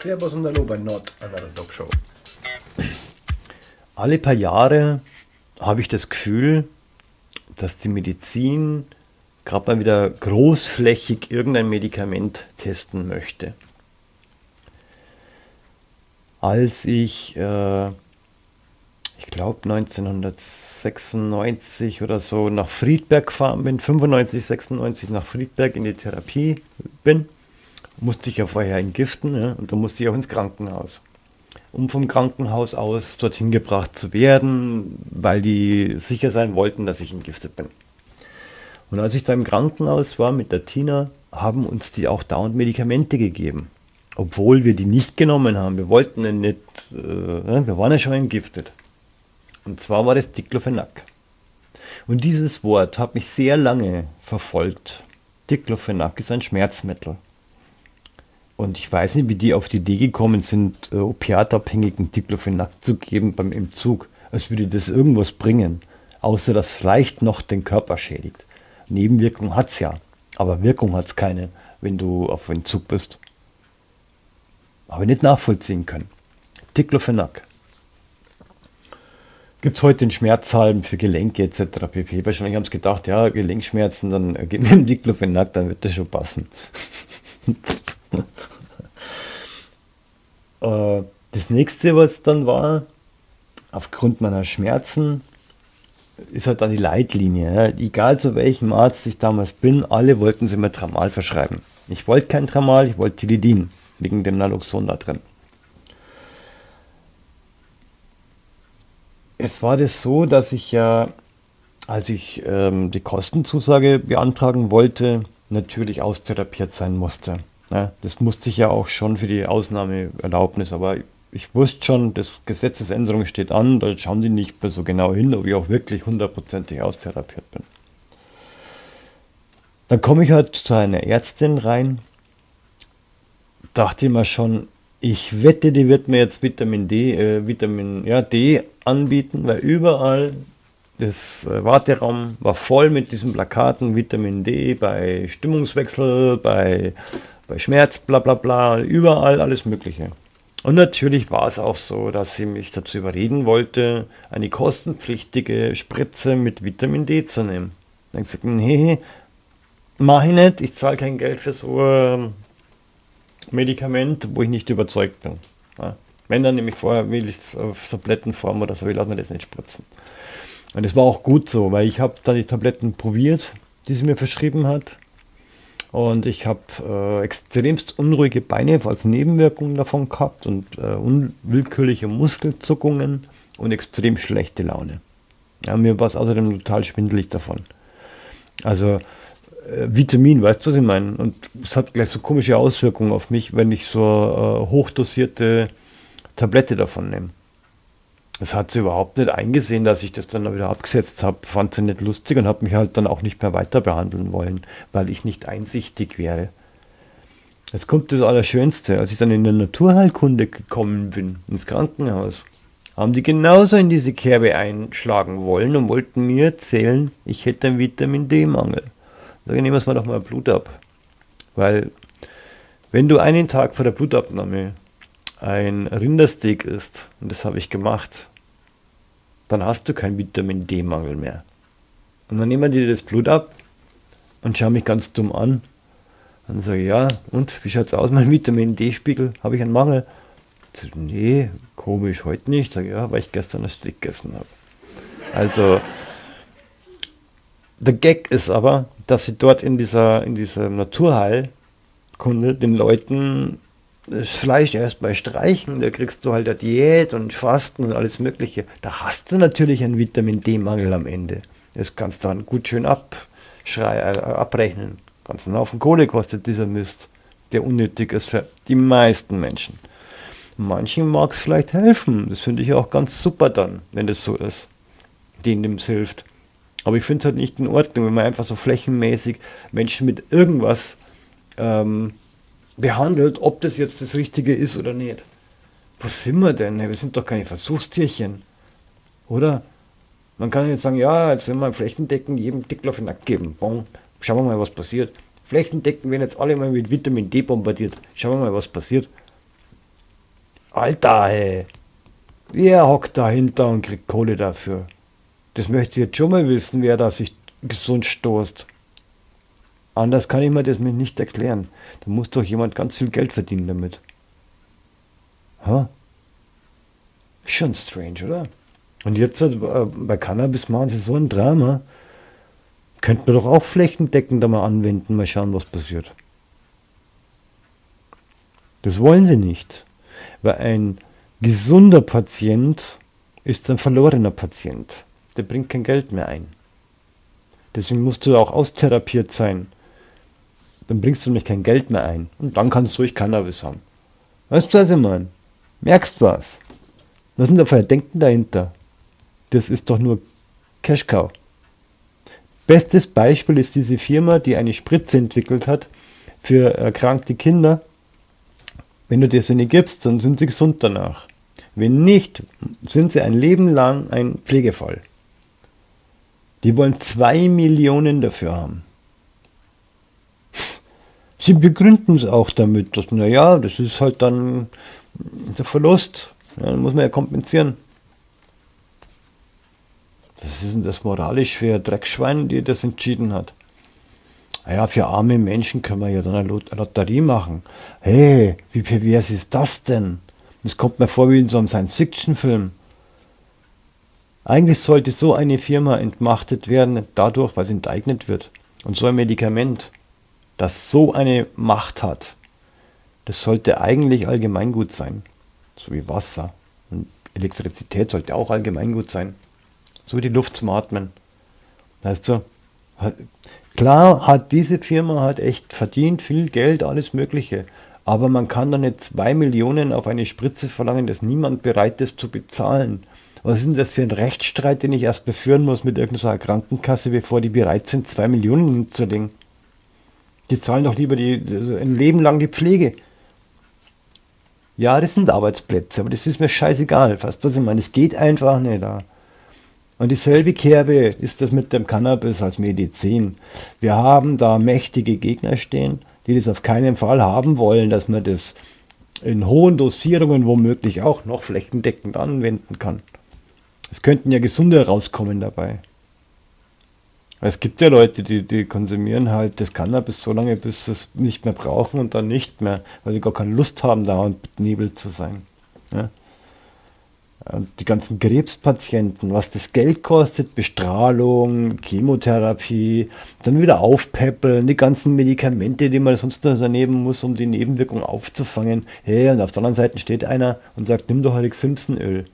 Servus und Hallo bei Not Another Dog Show. Alle paar Jahre habe ich das Gefühl, dass die Medizin gerade mal wieder großflächig irgendein Medikament testen möchte. Als ich, äh, ich glaube 1996 oder so nach Friedberg gefahren bin, 95, 96 nach Friedberg in die Therapie bin, musste ich ja vorher entgiften ja, und da musste ich auch ins Krankenhaus. Um vom Krankenhaus aus dorthin gebracht zu werden, weil die sicher sein wollten, dass ich entgiftet bin. Und als ich da im Krankenhaus war mit der Tina, haben uns die auch dauernd Medikamente gegeben. Obwohl wir die nicht genommen haben. Wir wollten ja nicht, äh, wir waren ja schon entgiftet. Und zwar war das Diclofenac. Und dieses Wort hat mich sehr lange verfolgt. Diclofenac ist ein Schmerzmittel. Und ich weiß nicht, wie die auf die Idee gekommen sind, äh, opiatabhängigen Diclofenac zu geben beim Entzug. Als würde das irgendwas bringen, außer dass vielleicht noch den Körper schädigt. Nebenwirkung hat es ja, aber Wirkung hat es keine, wenn du auf Entzug bist. Aber nicht nachvollziehen können. Diclofenac. Gibt es heute in Schmerzhalben für Gelenke etc. pp. Wahrscheinlich haben sie gedacht, ja, Gelenkschmerzen, dann äh, gib mir Diclofenac, dann wird das schon passen. Äh, das nächste, was dann war, aufgrund meiner Schmerzen, ist halt dann die Leitlinie. Egal zu welchem Arzt ich damals bin, alle wollten sie mir Tramal verschreiben. Ich wollte kein Tramal, ich wollte Tilidin, wegen dem Naloxon da drin. Jetzt war das so, dass ich ja, als ich ähm, die Kostenzusage beantragen wollte, natürlich austherapiert sein musste. Ja, das musste ich ja auch schon für die Ausnahmeerlaubnis, aber ich wusste schon, das Gesetzesänderung steht an, da schauen die nicht mehr so genau hin, ob ich auch wirklich hundertprozentig austherapiert bin. Dann komme ich halt zu einer Ärztin rein, dachte immer schon, ich wette, die wird mir jetzt Vitamin D, äh, Vitamin ja, D anbieten, weil überall das äh, Warteraum war voll mit diesen Plakaten Vitamin D bei Stimmungswechsel, bei bei Schmerz, bla bla bla, überall alles Mögliche. Und natürlich war es auch so, dass sie mich dazu überreden wollte, eine kostenpflichtige Spritze mit Vitamin D zu nehmen. Dann habe ich gesagt, nee, mach ich nicht, ich zahle kein Geld für so ein Medikament, wo ich nicht überzeugt bin. Ja. Wenn dann nämlich vorher will ich es auf Tablettenform oder so, ich lasse mir das nicht spritzen. Und das war auch gut so, weil ich habe dann die Tabletten probiert, die sie mir verschrieben hat. Und ich habe äh, extremst unruhige Beine als Nebenwirkung davon gehabt und äh, unwillkürliche Muskelzuckungen und extrem schlechte Laune. Ja, mir war es außerdem total schwindelig davon. Also äh, Vitamin, weißt du, was ich meine? Und es hat gleich so komische Auswirkungen auf mich, wenn ich so äh, hochdosierte Tablette davon nehme. Das hat sie überhaupt nicht eingesehen, dass ich das dann wieder abgesetzt habe. Fand sie nicht lustig und hat mich halt dann auch nicht mehr weiter behandeln wollen, weil ich nicht einsichtig wäre. Jetzt kommt das Allerschönste. Als ich dann in der Naturheilkunde gekommen bin, ins Krankenhaus, haben die genauso in diese Kerbe einschlagen wollen und wollten mir erzählen, ich hätte einen Vitamin D-Mangel. Da nehmen wir doch mal Blut ab. Weil, wenn du einen Tag vor der Blutabnahme ein Rindersteak isst, und das habe ich gemacht, dann hast du keinen Vitamin D-Mangel mehr. Und dann nehmen die das Blut ab und schauen mich ganz dumm an. Dann sage ich, ja, und wie schaut es aus, mein Vitamin D-Spiegel? Habe ich einen Mangel? Ich sage, nee, komisch, heute nicht. Sage ja, weil ich gestern ein Steak gegessen habe. Also, der Gag ist aber, dass sie dort in dieser, in dieser Naturheilkunde den Leuten das Fleisch erst bei Streichen, da kriegst du halt eine Diät und Fasten und alles Mögliche. Da hast du natürlich einen Vitamin D-Mangel am Ende. Das kannst du dann gut schön abschrei, äh, abrechnen. Ganzen Haufen Kohle kostet dieser Mist, der unnötig ist für die meisten Menschen. Manchen mag es vielleicht helfen. Das finde ich auch ganz super dann, wenn das so ist, denen es hilft. Aber ich finde es halt nicht in Ordnung, wenn man einfach so flächenmäßig Menschen mit irgendwas ähm, behandelt, ob das jetzt das Richtige ist oder nicht. Wo sind wir denn? Wir sind doch keine Versuchstierchen. Oder? Man kann jetzt sagen, ja, jetzt sind wir flächendeckend jedem Dickler auf den Nack geben. Schauen wir mal, was passiert. Flächendeckend werden jetzt alle mal mit Vitamin D bombardiert. Schauen wir mal, was passiert. Alter, hey. Wer hockt dahinter und kriegt Kohle dafür? Das möchte ich jetzt schon mal wissen, wer da sich gesund stoßt. Anders kann ich mir das nicht erklären. Da muss doch jemand ganz viel Geld verdienen damit. Huh? Schon strange, oder? Und jetzt äh, bei Cannabis machen sie so ein Drama. Könnten wir doch auch flächendeckend da mal anwenden, mal schauen, was passiert. Das wollen sie nicht. Weil ein gesunder Patient ist ein verlorener Patient. Der bringt kein Geld mehr ein. Deswegen musst du auch austherapiert sein. Dann bringst du nämlich kein Geld mehr ein. Und dann kannst du ruhig Cannabis haben. Weißt du, was ich meine? Merkst was? Was sind da für Denken dahinter? Das ist doch nur Cash Cow. Bestes Beispiel ist diese Firma, die eine Spritze entwickelt hat für erkrankte Kinder. Wenn du dir sie nicht gibst, dann sind sie gesund danach. Wenn nicht, sind sie ein Leben lang ein Pflegefall. Die wollen zwei Millionen dafür haben. Sie begründen es auch damit, dass, naja, das ist halt dann der Verlust. Ja, dann muss man ja kompensieren. Was ist das moralisch für ein Dreckschwein, die das entschieden hat? Naja, für arme Menschen können wir ja dann eine Lotterie machen. Hey, wie pervers ist das denn? Das kommt mir vor wie in so einem Science-Fiction-Film. Eigentlich sollte so eine Firma entmachtet werden, dadurch, weil sie enteignet wird. Und so ein Medikament, das so eine Macht hat, das sollte eigentlich allgemeingut sein. So wie Wasser. Und Elektrizität sollte auch allgemeingut sein. So wie die Luft zum Atmen. Weißt du, klar hat diese Firma hat echt verdient, viel Geld, alles Mögliche. Aber man kann doch nicht zwei Millionen auf eine Spritze verlangen, dass niemand bereit ist zu bezahlen. Was ist denn das für ein Rechtsstreit, den ich erst beführen muss mit irgendeiner Krankenkasse, bevor die bereit sind, zwei Millionen hinzulegen? Die zahlen doch lieber die, ein Leben lang die Pflege. Ja, das sind Arbeitsplätze, aber das ist mir scheißegal. Fast was ich meine, es geht einfach nicht da. Und dieselbe Kerbe ist das mit dem Cannabis als Medizin. Wir haben da mächtige Gegner stehen, die das auf keinen Fall haben wollen, dass man das in hohen Dosierungen womöglich auch noch flächendeckend anwenden kann. Es könnten ja gesunde rauskommen dabei. Es gibt ja Leute, die, die konsumieren halt das Cannabis so lange, bis sie es nicht mehr brauchen und dann nicht mehr, weil sie gar keine Lust haben, dauernd benebelt zu sein. Ja? Und die ganzen Krebspatienten, was das Geld kostet, Bestrahlung, Chemotherapie, dann wieder aufpäppeln, die ganzen Medikamente, die man sonst noch daneben muss, um die Nebenwirkungen aufzufangen. Hey, und auf der anderen Seite steht einer und sagt, nimm doch halt Simpsonöl.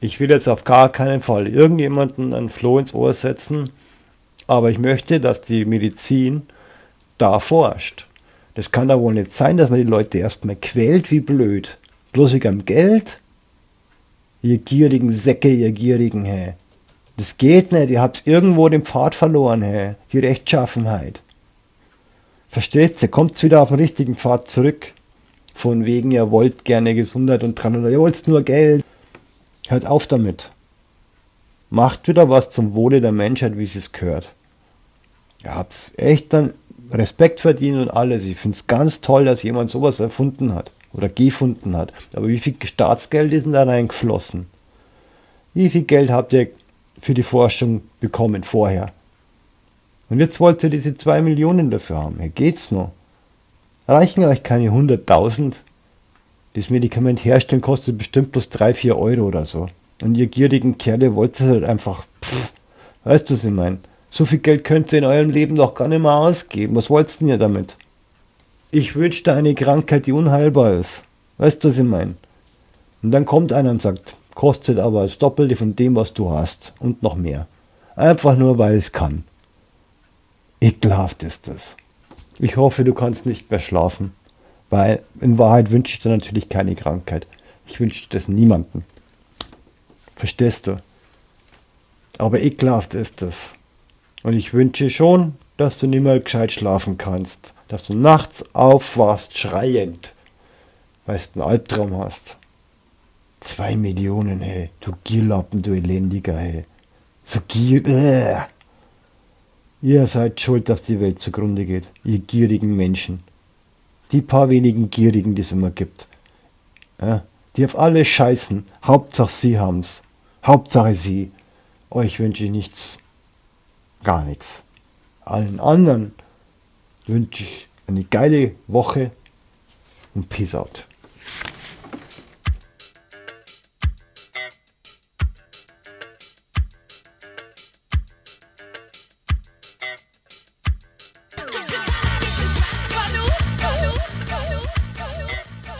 Ich will jetzt auf gar keinen Fall irgendjemanden ein Floh ins Ohr setzen, aber ich möchte, dass die Medizin da forscht. Das kann da wohl nicht sein, dass man die Leute erstmal quält wie blöd. Bloß wegen Geld? Ihr gierigen Säcke, ihr gierigen, hä. Das geht nicht, ihr habt irgendwo den Pfad verloren, hä. Die Rechtschaffenheit. Versteht ihr? Kommt wieder auf den richtigen Pfad zurück. Von wegen, ihr wollt gerne Gesundheit und dran oder ihr wollt nur Geld. Hört auf damit. Macht wieder was zum Wohle der Menschheit, wie es gehört. Ihr habt echt dann Respekt verdient und alles. Ich finde es ganz toll, dass jemand sowas erfunden hat oder gefunden hat. Aber wie viel Staatsgeld ist denn da reingeflossen? Wie viel Geld habt ihr für die Forschung bekommen vorher? Und jetzt wollt ihr diese 2 Millionen dafür haben. Hier geht's noch. Reichen euch keine 100.000? Das Medikament herstellen kostet bestimmt bloß 3, 4 Euro oder so. Und ihr gierigen Kerle wollt es halt einfach. Pff, weißt du, was ich meine? So viel Geld könnt ihr in eurem Leben doch gar nicht mehr ausgeben. Was wollt ihr damit? Ich wünschte eine Krankheit, die unheilbar ist. Weißt du, was ich meine? Und dann kommt einer und sagt, kostet aber das Doppelte von dem, was du hast. Und noch mehr. Einfach nur, weil es kann. Ekelhaft ist das. Ich hoffe, du kannst nicht mehr schlafen. Weil in Wahrheit wünsche ich dir natürlich keine Krankheit. Ich wünsche das niemanden. Verstehst du? Aber ekelhaft ist es. Und ich wünsche schon, dass du nicht mehr gescheit schlafen kannst. Dass du nachts aufwachst, schreiend, weil du einen Albtraum hast. Zwei Millionen, hey. Du Gierlappen, du Elendiger, hey. So gier... Äh. Ihr seid schuld, dass die Welt zugrunde geht. Ihr gierigen Menschen. Die paar wenigen Gierigen, die es immer gibt. Ja, die auf alle scheißen. Hauptsache sie haben's. Hauptsache sie. Euch wünsche ich nichts. Gar nichts. Allen anderen wünsche ich eine geile Woche und Peace out.